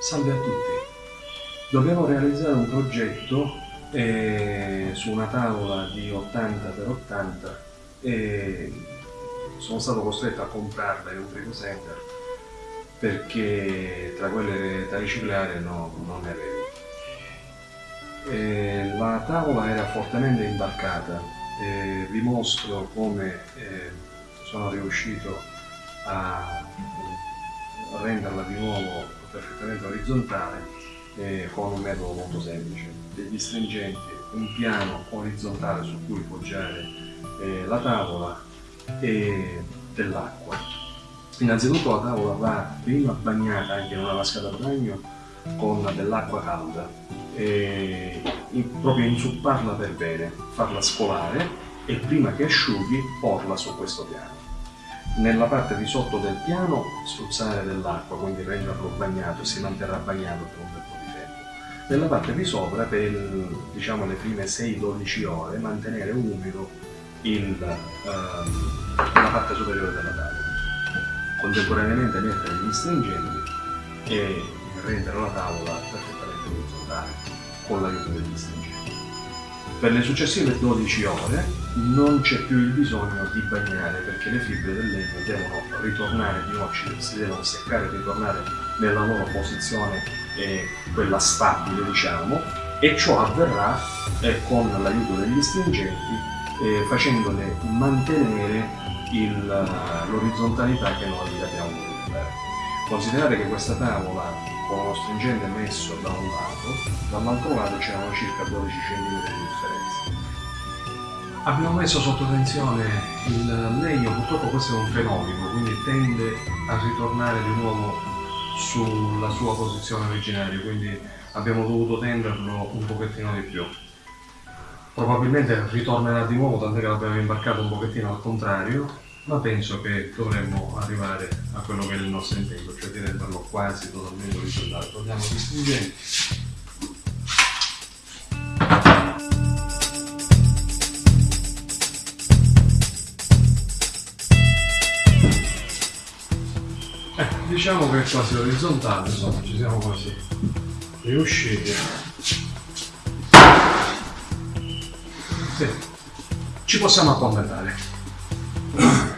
Salve a tutti. Dobbiamo realizzare un progetto eh, su una tavola di 80 x 80 e sono stato costretto a comprarla in un primo center perché tra quelle da riciclare no, non ne avevo. Eh, la tavola era fortemente imbarcata, eh, vi mostro come eh, sono riuscito a renderla di nuovo perfettamente orizzontale eh, con un metodo molto semplice. Degli stringenti, un piano orizzontale su cui poggiare eh, la tavola e dell'acqua. Innanzitutto la tavola va prima bagnata anche in una vasca da bagno con dell'acqua calda e proprio insupparla per bene, farla scolare e prima che asciughi porla su questo piano nella parte di sotto del piano spruzzare dell'acqua, quindi renderlo bagnato, si manterrà bagnato per un bel po' di tempo. Nella parte di sopra, per diciamo, le prime 6-12 ore, mantenere umido il, ehm, la parte superiore della tavola. Contemporaneamente mettere gli stringenti e rendere la tavola perfettamente orizzontale con l'aiuto degli stringenti. Per le successive 12 ore non c'è più il bisogno di bagnare perché le fibre del legno devono ritornare di nuovo, si devono seccare e ritornare nella loro posizione, eh, quella stabile diciamo, e ciò avverrà eh, con l'aiuto degli stringenti eh, facendole mantenere l'orizzontalità che noi abbiamo voluto. Considerate che questa tavola con uno stringente messo da un lato, dall'altro lato c'erano circa 12 cm di differenza. Abbiamo messo sotto tensione il legno, purtroppo questo è un fenomeno, quindi tende a ritornare di nuovo sulla sua posizione originaria, quindi abbiamo dovuto tenderlo un pochettino di più. Probabilmente ritornerà di nuovo, tant'è che l'abbiamo imbarcato un pochettino al contrario, ma penso che dovremmo arrivare a quello che è il nostro intento, cioè di renderlo quasi totalmente orizzontale. Togliamo gli stringenti. Eh, diciamo che è quasi orizzontale, insomma, ci siamo quasi riusciti. Sì. Ci possiamo accontentare.